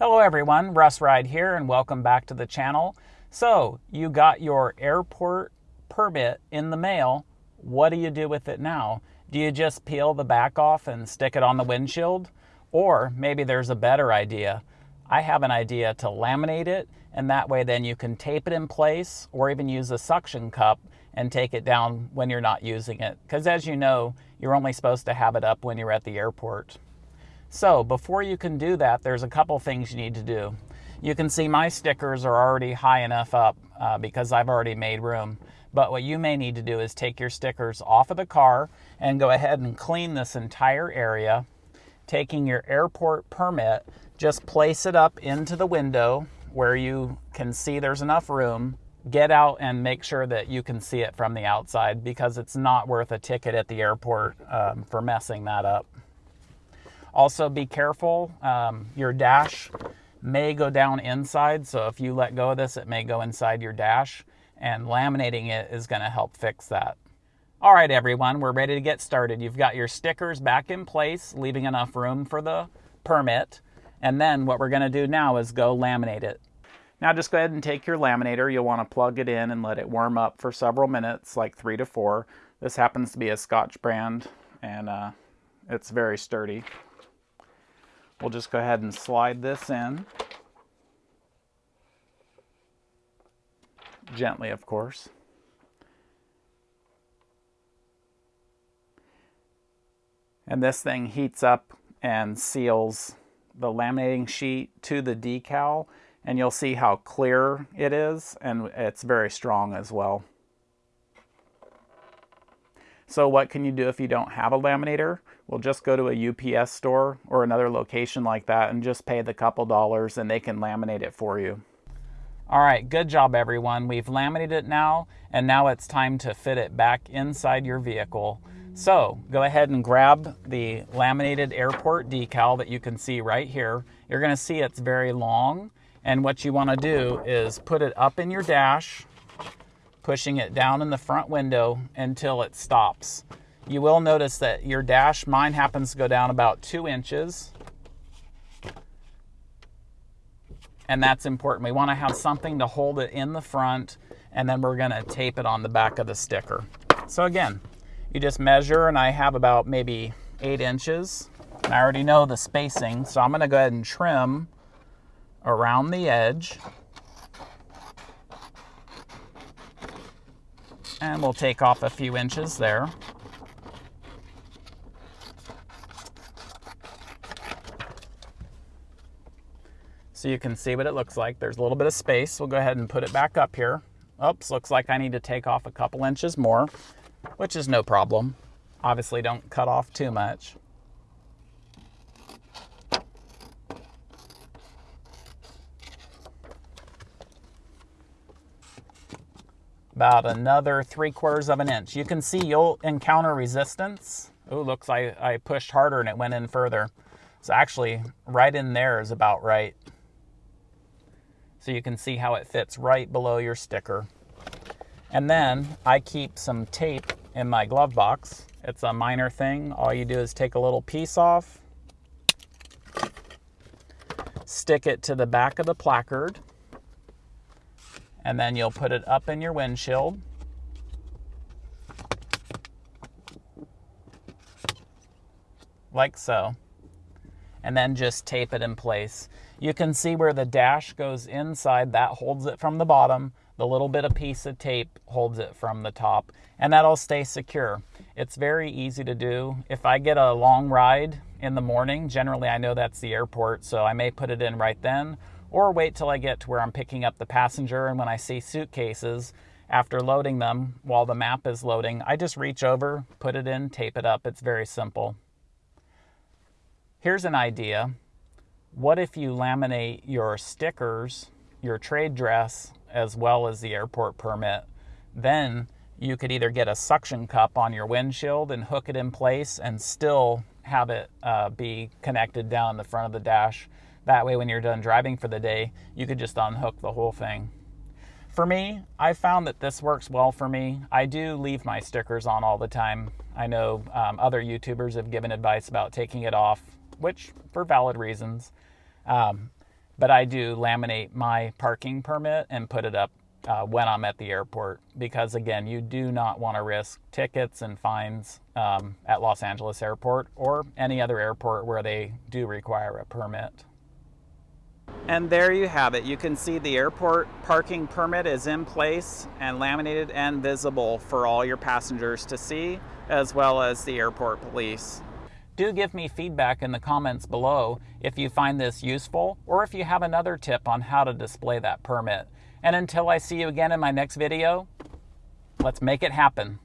Hello everyone, Russ Ride here and welcome back to the channel. So, you got your airport permit in the mail. What do you do with it now? Do you just peel the back off and stick it on the windshield? Or maybe there's a better idea. I have an idea to laminate it and that way then you can tape it in place or even use a suction cup and take it down when you're not using it. Because as you know, you're only supposed to have it up when you're at the airport. So before you can do that, there's a couple things you need to do. You can see my stickers are already high enough up uh, because I've already made room. But what you may need to do is take your stickers off of the car and go ahead and clean this entire area. Taking your airport permit, just place it up into the window where you can see there's enough room. Get out and make sure that you can see it from the outside because it's not worth a ticket at the airport um, for messing that up. Also be careful, um, your dash may go down inside, so if you let go of this, it may go inside your dash, and laminating it is gonna help fix that. All right, everyone, we're ready to get started. You've got your stickers back in place, leaving enough room for the permit, and then what we're gonna do now is go laminate it. Now just go ahead and take your laminator. You'll want to plug it in and let it warm up for several minutes, like three to four. This happens to be a Scotch brand, and uh, it's very sturdy. We'll just go ahead and slide this in. Gently, of course. And this thing heats up and seals the laminating sheet to the decal and you'll see how clear it is and it's very strong as well. So what can you do if you don't have a laminator? Well, just go to a UPS store or another location like that and just pay the couple dollars and they can laminate it for you. All right, good job everyone. We've laminated it now and now it's time to fit it back inside your vehicle. So go ahead and grab the laminated airport decal that you can see right here. You're gonna see it's very long and what you wanna do is put it up in your dash, pushing it down in the front window until it stops. You will notice that your dash, mine happens to go down about two inches. And that's important. We want to have something to hold it in the front and then we're going to tape it on the back of the sticker. So again, you just measure and I have about maybe eight inches. And I already know the spacing, so I'm going to go ahead and trim around the edge. And we'll take off a few inches there. So you can see what it looks like. There's a little bit of space. We'll go ahead and put it back up here. Oops, looks like I need to take off a couple inches more, which is no problem. Obviously don't cut off too much. About another three quarters of an inch. You can see you'll encounter resistance. Oh, looks like I pushed harder and it went in further. So actually, right in there is about right so you can see how it fits right below your sticker. And then I keep some tape in my glove box. It's a minor thing. All you do is take a little piece off, stick it to the back of the placard, and then you'll put it up in your windshield. Like so. And then just tape it in place. You can see where the dash goes inside, that holds it from the bottom. The little bit of piece of tape holds it from the top, and that'll stay secure. It's very easy to do. If I get a long ride in the morning, generally I know that's the airport, so I may put it in right then, or wait till I get to where I'm picking up the passenger, and when I see suitcases, after loading them, while the map is loading, I just reach over, put it in, tape it up. It's very simple. Here's an idea. What if you laminate your stickers, your trade dress, as well as the airport permit? Then you could either get a suction cup on your windshield and hook it in place and still have it uh, be connected down the front of the dash. That way, when you're done driving for the day, you could just unhook the whole thing. For me, I found that this works well for me. I do leave my stickers on all the time. I know um, other YouTubers have given advice about taking it off, which for valid reasons. Um, but I do laminate my parking permit and put it up uh, when I'm at the airport because, again, you do not want to risk tickets and fines um, at Los Angeles Airport or any other airport where they do require a permit. And there you have it. You can see the airport parking permit is in place and laminated and visible for all your passengers to see, as well as the airport police. Do give me feedback in the comments below if you find this useful or if you have another tip on how to display that permit. And until I see you again in my next video, let's make it happen.